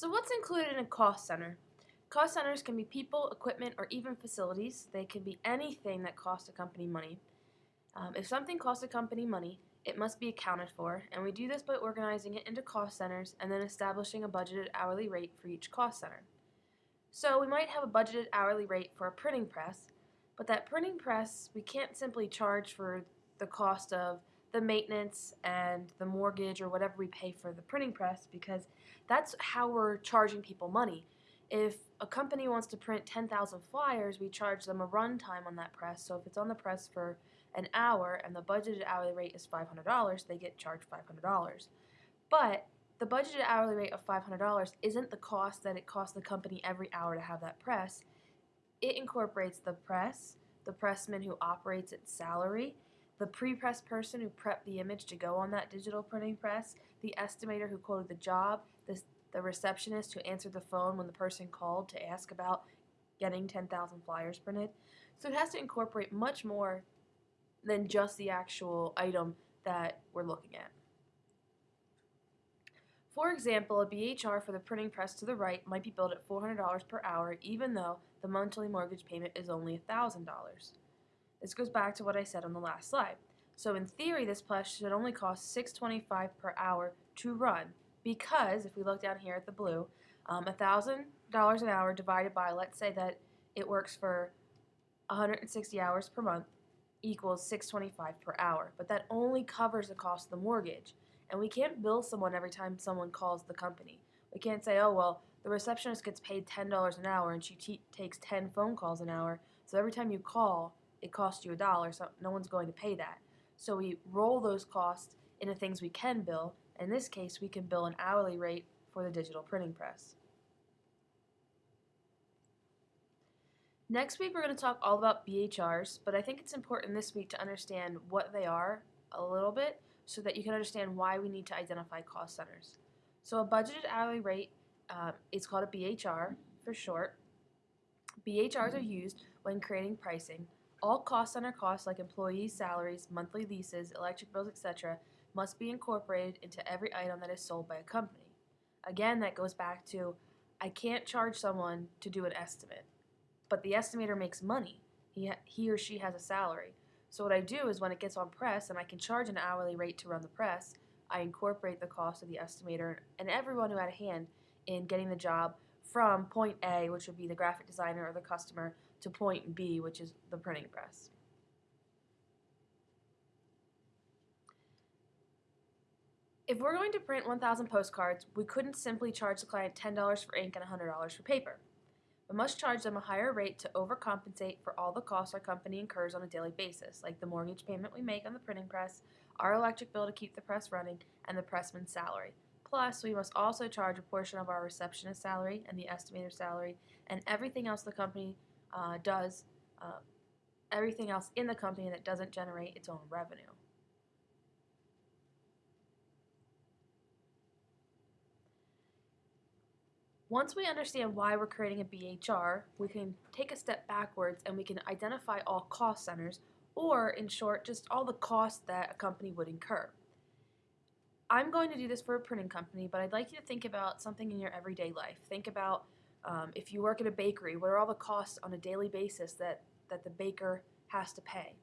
So what's included in a cost center? Cost centers can be people, equipment, or even facilities. They can be anything that costs a company money. Um, if something costs a company money, it must be accounted for, and we do this by organizing it into cost centers and then establishing a budgeted hourly rate for each cost center. So we might have a budgeted hourly rate for a printing press, but that printing press, we can't simply charge for the cost of the maintenance and the mortgage or whatever we pay for the printing press because that's how we're charging people money. If a company wants to print 10,000 flyers, we charge them a run time on that press. So if it's on the press for an hour and the budgeted hourly rate is $500, they get charged $500. But the budgeted hourly rate of $500 isn't the cost that it costs the company every hour to have that press. It incorporates the press, the pressman who operates its salary, the pre-press person who prepped the image to go on that digital printing press, the estimator who quoted the job, the, the receptionist who answered the phone when the person called to ask about getting 10,000 flyers printed. So it has to incorporate much more than just the actual item that we're looking at. For example, a BHR for the printing press to the right might be billed at $400 per hour even though the monthly mortgage payment is only $1,000. This goes back to what I said on the last slide. So in theory, this press should only cost $6.25 per hour to run because, if we look down here at the blue, um, $1,000 an hour divided by, let's say that it works for 160 hours per month, equals 625 per hour, but that only covers the cost of the mortgage. And we can't bill someone every time someone calls the company. We can't say, oh, well, the receptionist gets paid $10 an hour and she takes 10 phone calls an hour, so every time you call, it costs you a dollar, so no one's going to pay that. So we roll those costs into things we can bill. In this case, we can bill an hourly rate for the digital printing press. Next week we're going to talk all about BHRs, but I think it's important this week to understand what they are a little bit so that you can understand why we need to identify cost centers. So a budgeted hourly rate uh, is called a BHR for short. BHRs are used when creating pricing. All cost center costs like employees' salaries, monthly leases, electric bills, etc. must be incorporated into every item that is sold by a company. Again, that goes back to I can't charge someone to do an estimate but the estimator makes money. He, he or she has a salary. So what I do is when it gets on press and I can charge an hourly rate to run the press, I incorporate the cost of the estimator and everyone who had a hand in getting the job from point A, which would be the graphic designer or the customer, to point B, which is the printing press. If we're going to print 1,000 postcards, we couldn't simply charge the client $10 for ink and $100 for paper We must charge them a higher rate to overcompensate for all the costs our company incurs on a daily basis, like the mortgage payment we make on the printing press, our electric bill to keep the press running, and the pressman's salary. Plus, we must also charge a portion of our receptionist salary and the estimator's salary and everything else the company uh, does, uh, everything else in the company that doesn't generate its own revenue. Once we understand why we're creating a BHR, we can take a step backwards and we can identify all cost centers, or in short, just all the costs that a company would incur. I'm going to do this for a printing company, but I'd like you to think about something in your everyday life. Think about um, if you work at a bakery, what are all the costs on a daily basis that, that the baker has to pay?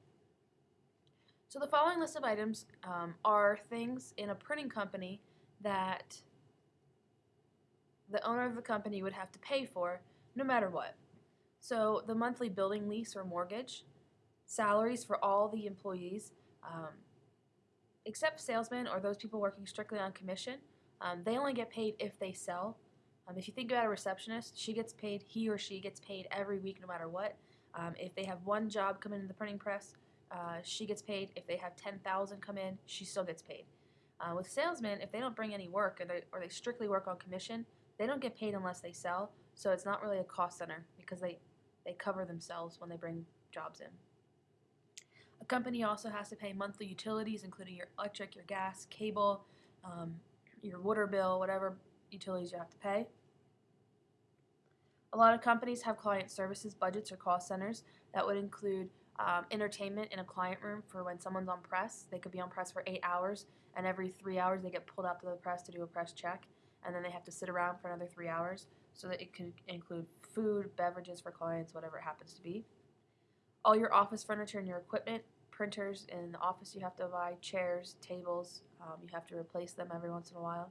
So the following list of items um, are things in a printing company that the owner of the company would have to pay for no matter what. So the monthly building lease or mortgage, salaries for all the employees, um, except salesmen or those people working strictly on commission, um, they only get paid if they sell. Um, if you think about a receptionist, she gets paid, he or she gets paid every week no matter what. Um, if they have one job come in the printing press, uh, she gets paid. If they have 10,000 come in, she still gets paid. Uh, with salesmen, if they don't bring any work or they, or they strictly work on commission, they don't get paid unless they sell, so it's not really a cost center because they, they cover themselves when they bring jobs in. Company also has to pay monthly utilities, including your electric, your gas, cable, um, your water bill, whatever utilities you have to pay. A lot of companies have client services budgets or cost centers that would include um, entertainment in a client room for when someone's on press. They could be on press for eight hours, and every three hours they get pulled out to the press to do a press check. and then they have to sit around for another three hours. So that it could include food, beverages for clients, whatever it happens to be. All your office furniture and your equipment, printers in the office you have to buy, chairs, tables, um, you have to replace them every once in a while.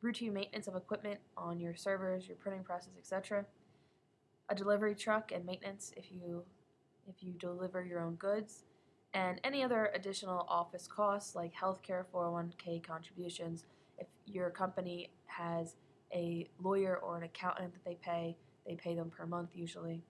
Routine maintenance of equipment on your servers, your printing presses, etc. A delivery truck and maintenance if you if you deliver your own goods, and any other additional office costs like healthcare, 401k contributions. If your company has a lawyer or an accountant that they pay, they pay them per month usually.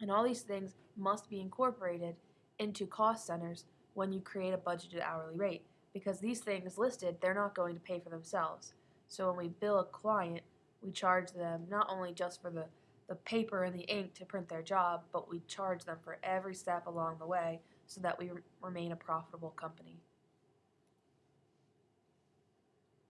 And all these things must be incorporated into cost centers when you create a budgeted hourly rate because these things listed, they're not going to pay for themselves. So when we bill a client, we charge them not only just for the, the paper and the ink to print their job, but we charge them for every step along the way so that we remain a profitable company.